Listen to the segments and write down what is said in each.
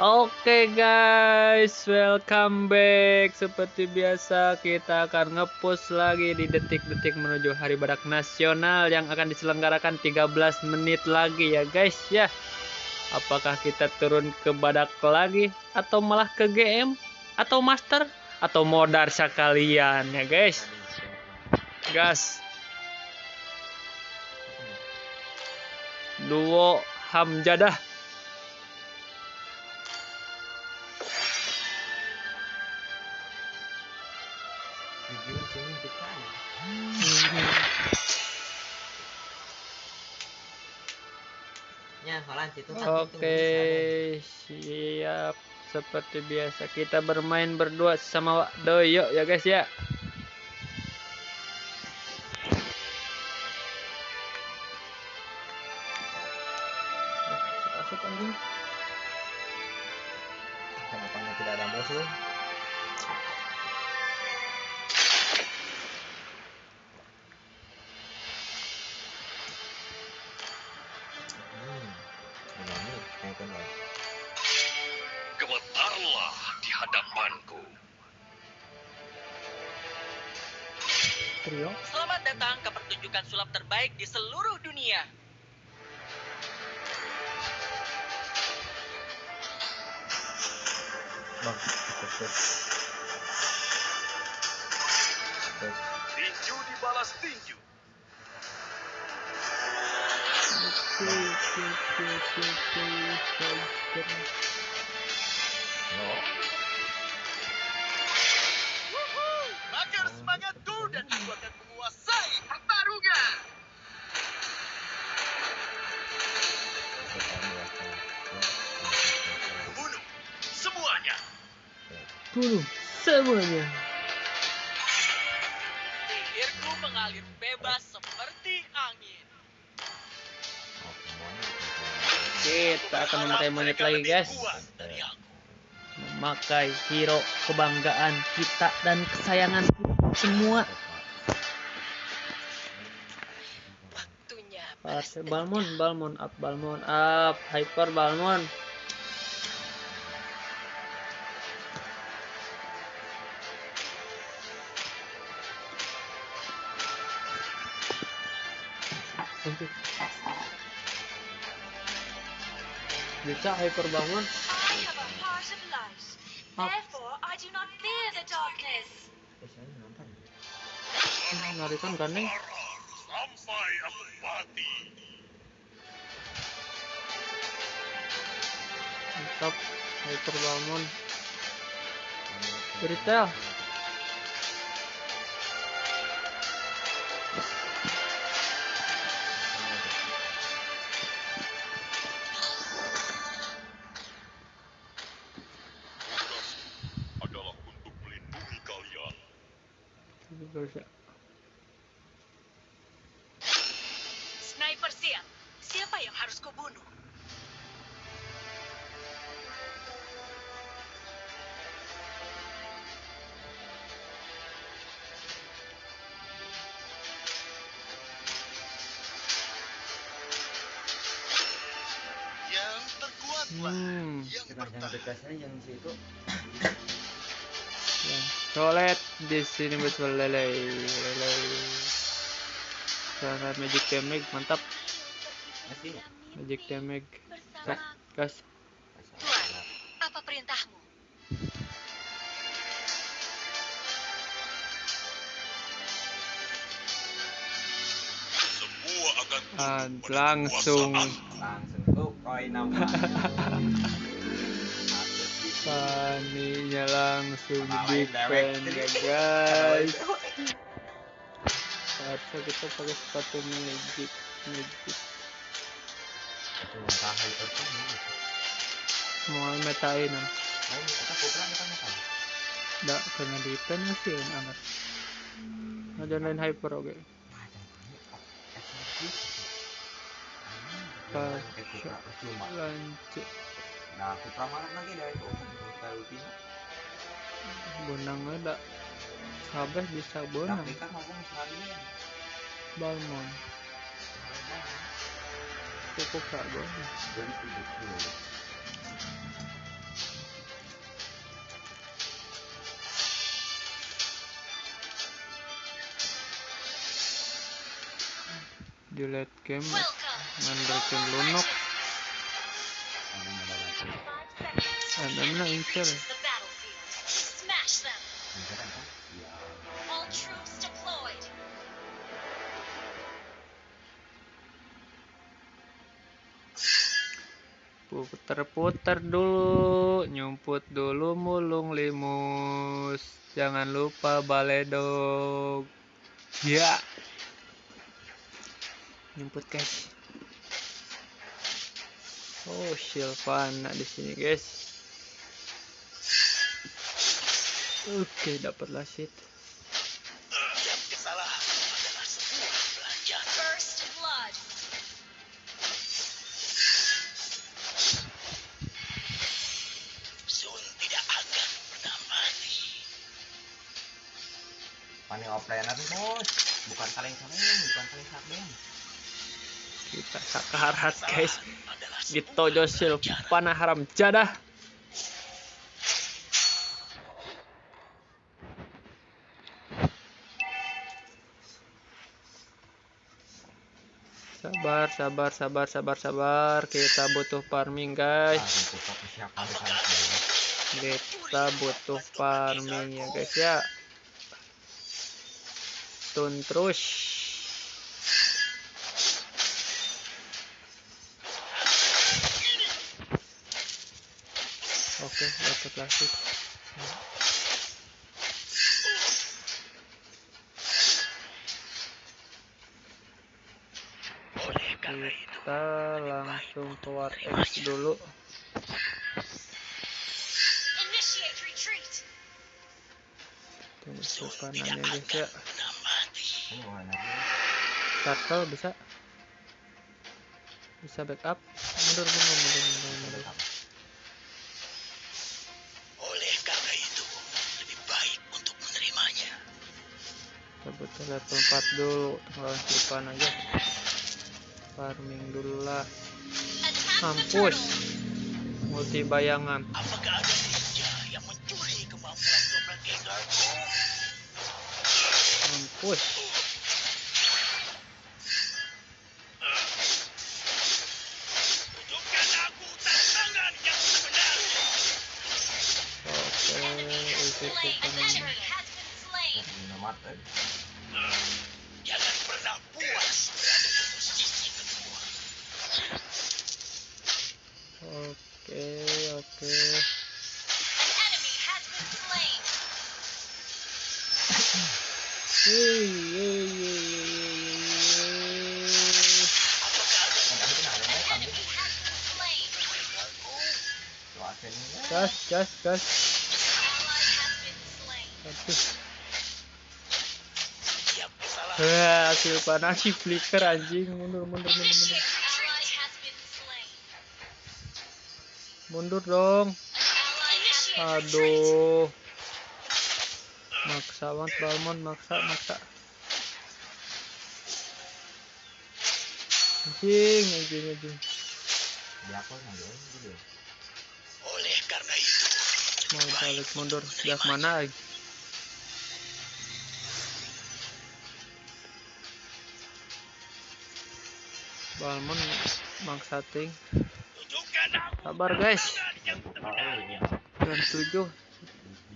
Oke guys, welcome back. Seperti biasa kita akan ngepost lagi di detik-detik menuju Hari Badak Nasional yang akan diselenggarakan 13 menit lagi ya guys ya. Apakah kita turun ke Badak lagi atau malah ke GM atau Master atau modar sekalian ya guys. Gas. Duo Hamjadah. Oke, siap. Seperti biasa kita bermain berdua sama Doyo ya guys ya. Hadapanku. Trio. Selamat datang ke pertunjukan sulap terbaik di seluruh dunia. Tinju dibalas tinju. Oke, oke, oke, oke, oke. Fighter. Bunuh semuanya. Sihirku mengalir bebas seperti angin. Kita akan memakai monyet lagi guys. Kuat dari aku. Memakai hero kebanggaan kita dan kesayangan kita semua. Balmon. Balmon up, Balmon up, Hyper Balmon. Eh, saya nonton. Narikan gandeng. Sampai aku mati. Mantap. Hyper Balmon. Retail. Bisa. Sniper siap. Siapa yang harus kubunuh? Yang terkuatlah. Hmm. Yang Kita yang bertahan. dekat saya yang situ. Ya. Colet di sini betul lele lele. Cara magic damage mantap. Masih? Magic damage. Sok, gas. Tuan, apa perintahmu? Ah, langsung. Langsung tuh koin nama. Paninya langsung di defend direct ya guys. Harusnya kita pakai sepatu magic magic. Mau metain nggak tahu. Nggak kena defend masih ya anak. Ada lain hyper oke. Pas cuma lanjut nah aku pramanap lagi dari itu kalau bisa bonang ada kabeh bisa bonang. Tapi kan ngomong sekali balmon cukup gak bonang? Dari itu di late game Welcome. main Lunak Smash them. All troops deployed. putar-putar dulu nyumput dulu mulung limus. Jangan lupa baledog ya. Nyumput guys. Oh Silvana di sini guys tidak akan pernah mati. Pani offline natin, bos. Bukan saling-saling, bukan saling-saling. kita sakarat guys gitu Josil panah haram jadah sabar sabar sabar sabar sabar. Kita butuh farming Ah, guys? Kita butuh farming ya guys ya. Tun terus. Oke dapat lagi Oleh karena itu, kita langsung keluar X dulu. Tunggu tidak guys ya. biru. turtle bisa? Bisa backup? Mundur mundur mundur mundur, mundur. Oleh karena itu, lebih baik untuk menerimanya. kita butuh level 4 dulu. Lawan Silvan aja farming dulu lah. Mampus. Turtle. multi bayangan. Apakah ada ninja yang mencuri kemampuan mampus. Itu gas gas gas. Aduh. Wah, hasil panah si flicker anjing. Mundur mundur mundur mundur. Mundur dong. Aduh maksa banget Balmon maksa maksa. Anjing anjing anjing. Oleh karena itu, mau balik mundur gas mana lagi? Balmon maksa ting. Sabar guys. jam 7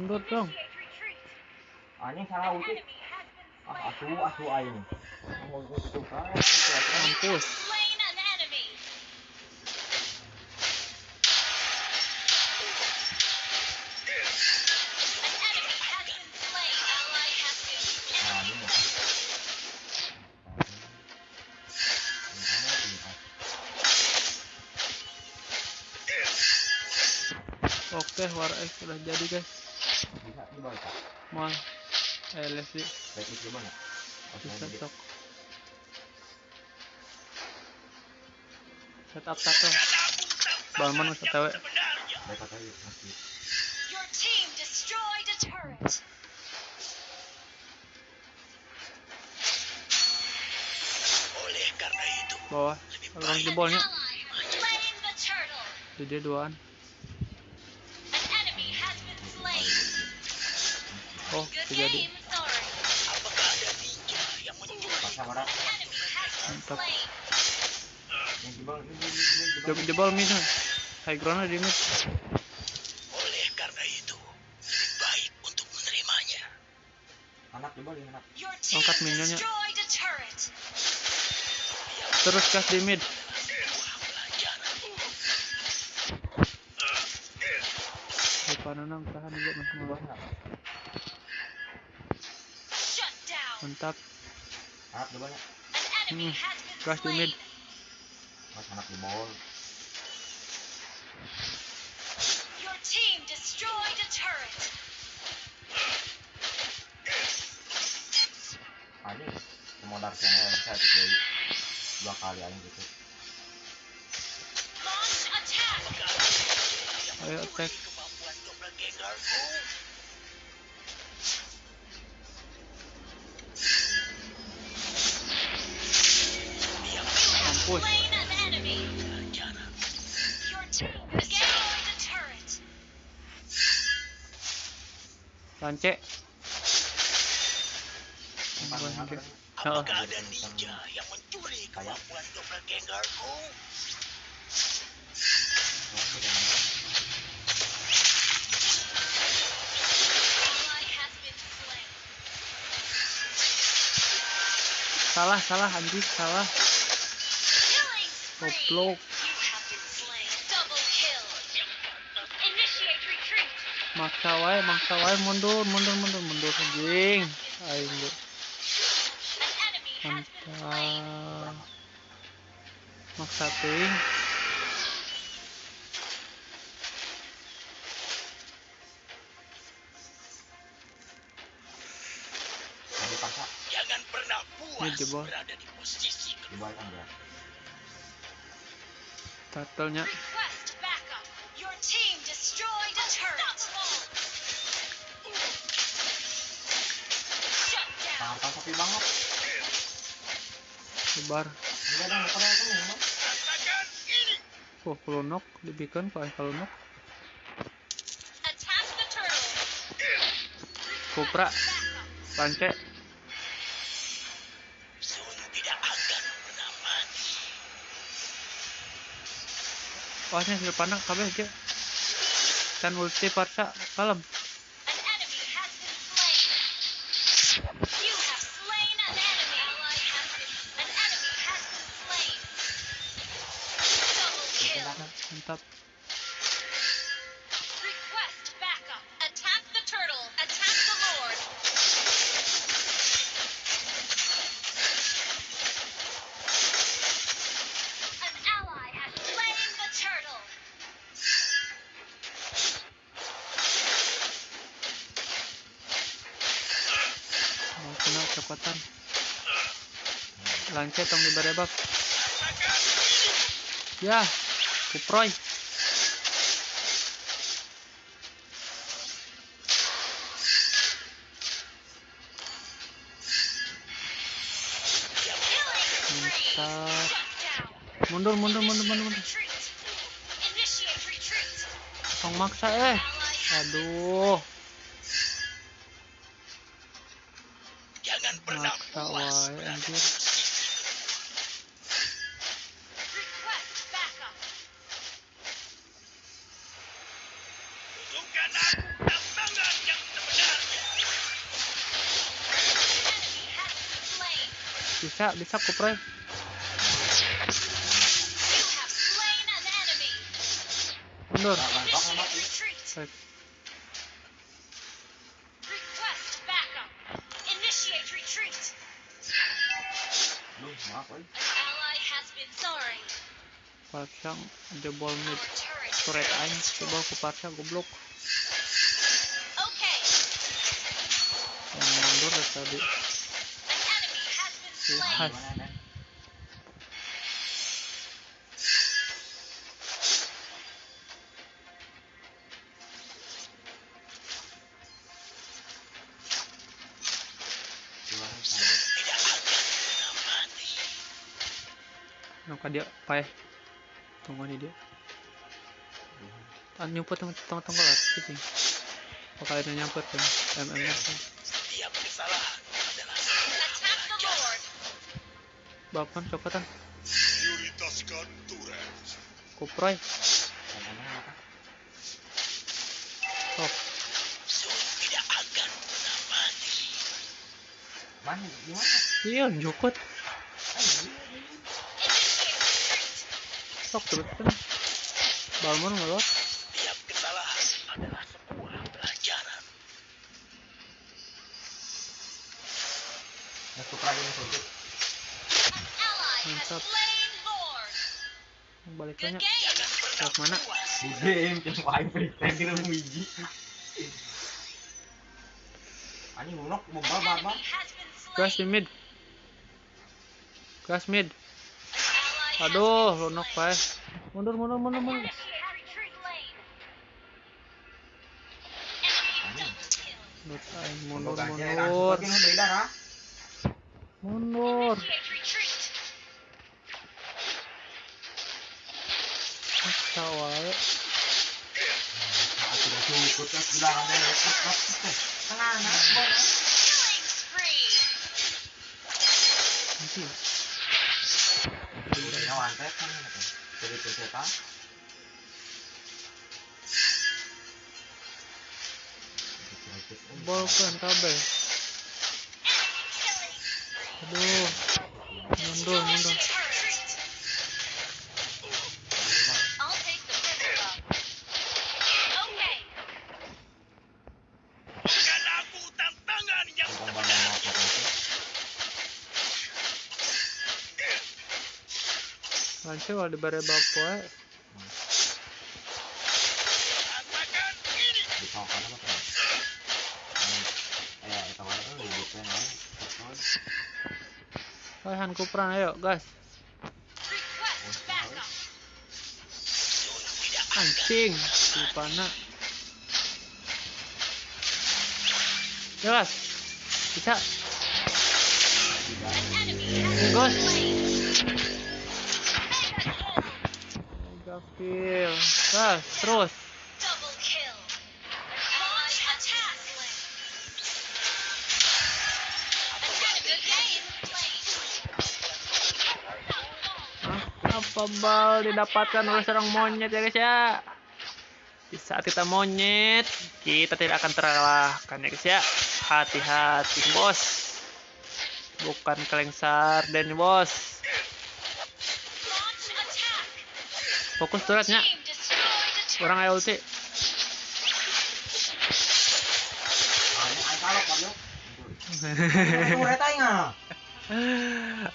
mundur dong anjing salah utik. Ah, atuh, atuh aing. Mau gitu kan. mampus ini. Ini. oke Oke, War sudah jadi guys. Coba. Mal. Bisa usah masih. Your team destroyed a turret. Oleh karena itu, Bawah. Orang jebolnya. Ally has slain the turtle. Di dia duaan. Has been Mantap. jebol, jebol. Mid. High ground di mid. Oleh karena itu, baik untuk menerimanya. Anak jebol ya anak. Angkat minionnya. Terus gas di mid. Enam tahan juga mas Jebol Mantap. An enemy Hmm, di mid. Mas anak jebol. Your team destroyed a turret. Saya dua kali aja gitu. Launch attack. Ayo attack. Lance. Empat Bukan anak dia. Apakah ada ninja yang mencuri kemampuan doppelgangerku? Wah, udah nangis. Ally has been slain. salah, salah anjing, salah. Goblok. Maksa wae, maksa wae mundur, mundur, mundur, mundur anjing. Slain. Mantap. Maksa ting. Jangan pernah Ini puas jebol. berada di posisi jebol kan ya. Turtle-nya. Rasakan ini. Oh, kalau knock dibikin the turtle. Kupra, lance. Wah, ini hasil panah kabeh aja. Kan ulti parsa kalem. Mau kena cepatan. Lance tong dibarebak. Ya, kuproy. Mantap. Mundur, mundur, mundur, mundur, mundur. Tong maksa eh. Aduh, Jangan pernah maksa anjir. bisa bisa kuproy mundur Parsyang jebol mid. Turret aing coba ku Parsyang goblok. Mundur dari tadi pernah mati. Nangka dia paeh tunggu nih dia. Ah nyumput tong tong tong kelar gitu bakal itu nyamper kan mm bapan copotan prioritaskan turret. kuproy oh tidak akan pernah mati. Mana? Gimana? iya jukut Ah, iya, iya. sok terus kan balmon ngelot tanya Lewat mana? game cuma wae freestyle di dalam biji. Ani lunok boba An baba. enemy has been gas di mid. Gas mid. Aduh been lunok slain. paeh mundur mundur mundur An mundur has retreat bolkan killing. aduh mundur mundur lancar kalau dibare. Di di. Hai Han Kupran ayo akan anjing si pana jelas bisa enemy has Ghost. Game. Hah? apa bal didapatkan oleh seorang monyet ya guys ya? Di saat kita monyet kita tidak akan terkalahkan ya guys ya. Hati-hati bos. Bukan kaleng sarden bos Launch attack. Fokus turretnya orang ayo ulti.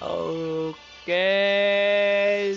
Oke,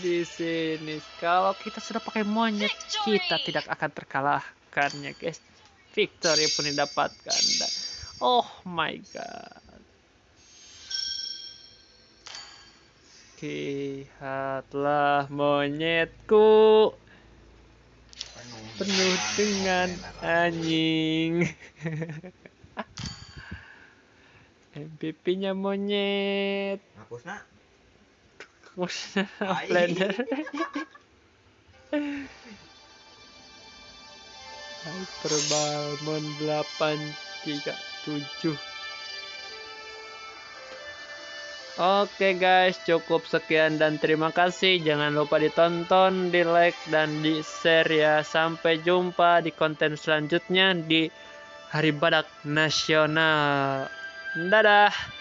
di sini kalau kita sudah pakai monyet, kita tidak akan terkalahkan ya guys. Victory pun didapatkan. Oh my god. Lihatlah monyetku penuh dengan anjing. MVP-nya monyet. Hapusna. Ai. blender. Hyperbalmon 837 Oke guys, cukup sekian dan terima kasih. Jangan lupa ditonton, di like, dan di share ya. Sampai jumpa di konten selanjutnya di Hari Badak Nasional. Dadah.